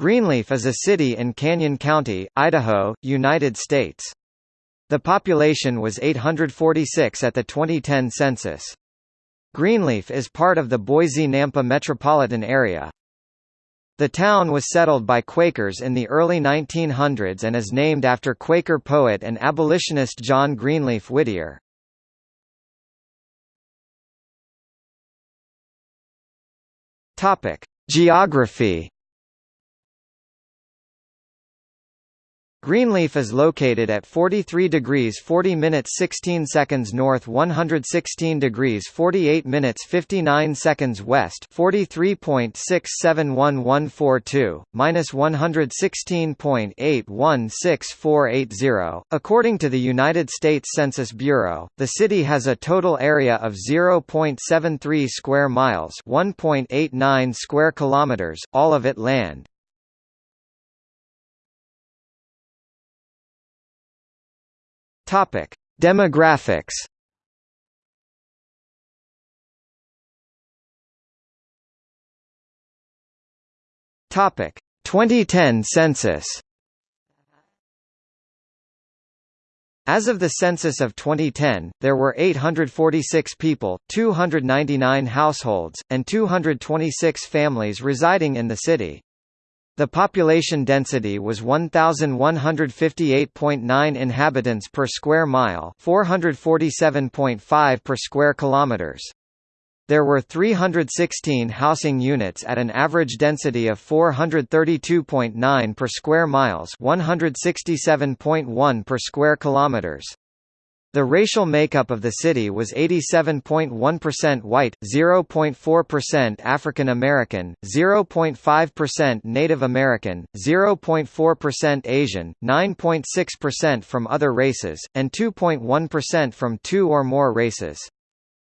Greenleaf is a city in Canyon County, Idaho, United States. The population was 846 at the 2010 census. Greenleaf is part of the Boise-Nampa metropolitan area. The town was settled by Quakers in the early 1900s and is named after Quaker poet and abolitionist John Greenleaf Whittier. Geography Greenleaf is located at 43 degrees 40 minutes 16 seconds north 116 degrees 48 minutes 59 seconds west 43.671142, minus 116.816480. According to the United States Census Bureau, the city has a total area of 0.73 square miles 1.89 square kilometers, all of it land. Topic: Demographics. Topic: 2010 census. As of the census of 2010, there were 846 people, 299 households, and 226 families residing in the city. The population density was 1158.9 inhabitants per square mile, 447.5 per square kilometers. There were 316 housing units at an average density of 432.9 per square miles, 167.1 per square kilometers. The racial makeup of the city was 87.1% white, 0.4% African American, 0.5% Native American, 0.4% Asian, 9.6% from other races, and 2.1% from two or more races.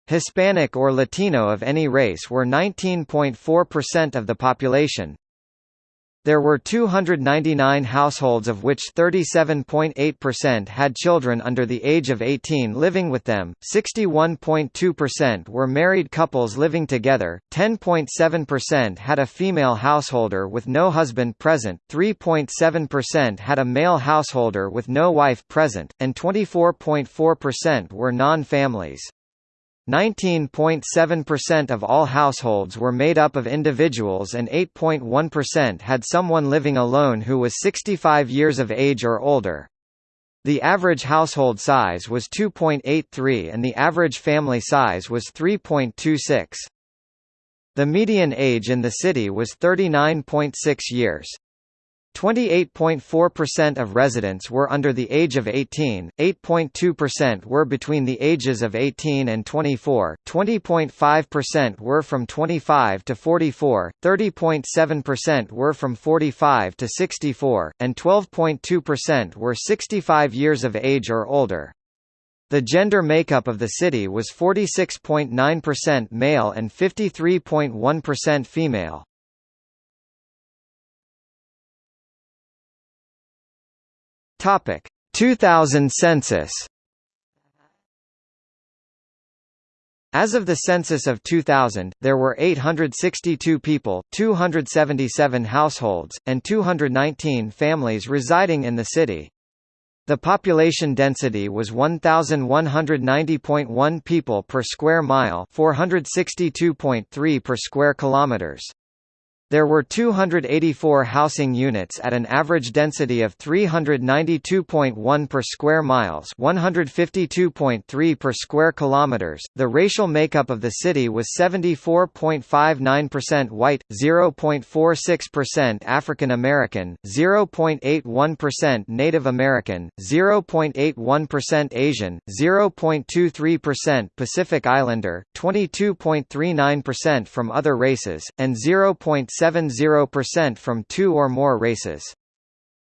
Hispanic or Latino of any race were 19.4% of the population, there were 299 households of which 37.8% had children under the age of 18 living with them, 61.2% were married couples living together, 10.7% had a female householder with no husband present, 3.7% had a male householder with no wife present, and 24.4% were non-families. 19.7% of all households were made up of individuals and 8.1% had someone living alone who was 65 years of age or older. The average household size was 2.83 and the average family size was 3.26. The median age in the city was 39.6 years. 28.4% of residents were under the age of 18, 8.2% were between the ages of 18 and 24, 20.5% were from 25 to 44, 30.7% were from 45 to 64, and 12.2% were 65 years of age or older. The gender makeup of the city was 46.9% male and 53.1% female. Topic 2000 census As of the census of 2000, there were 862 people, 277 households, and 219 families residing in the city. The population density was 1190.1 people per square mile, 462.3 per square kilometers. There were 284 housing units at an average density of 392.1 per square miles, 152.3 per square kilometers. The racial makeup of the city was 74.59% white, 0.46% African American, 0.81% Native American, 0.81% Asian, 0.23% Pacific Islander, 22.39% from other races, and 0. 0.70% from two or more races.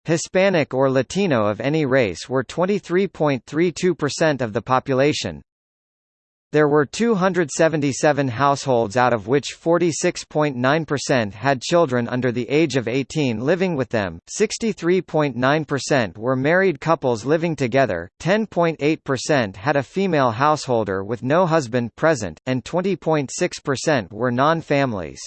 Hispanic or Latino of any race were 23.32% of the population. There were 277 households out of which 46.9% had children under the age of 18 living with them, 63.9% were married couples living together, 10.8% had a female householder with no husband present, and 20.6% were non-families.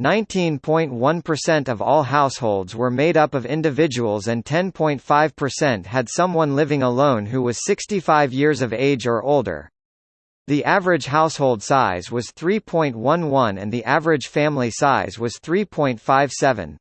19.1% of all households were made up of individuals and 10.5% had someone living alone who was 65 years of age or older. The average household size was 3.11 and the average family size was 3.57.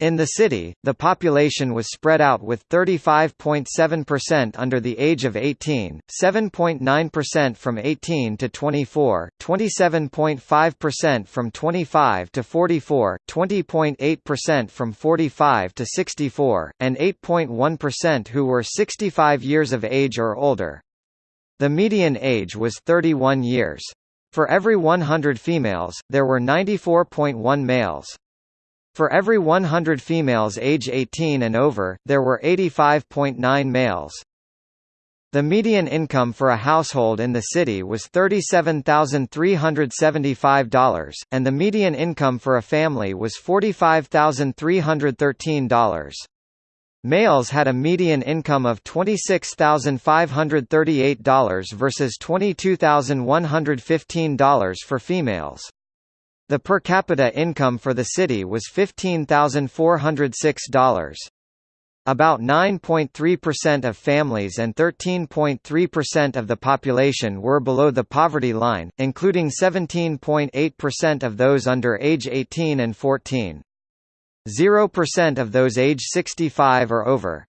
In the city, the population was spread out with 35.7% under the age of 18, 7.9% from 18 to 24, 27.5% from 25 to 44, 20.8% from 45 to 64, and 8.1% who were 65 years of age or older. The median age was 31 years. For every 100 females, there were 94.1 males. For every 100 females age 18 and over, there were 85.9 males. The median income for a household in the city was $37,375, and the median income for a family was $45,313. Males had a median income of $26,538 versus $22,115 for females. The per capita income for the city was $15,406. About 9.3% of families and 13.3% of the population were below the poverty line, including 17.8% of those under age 18 and 14. 0% of those age 65 or over.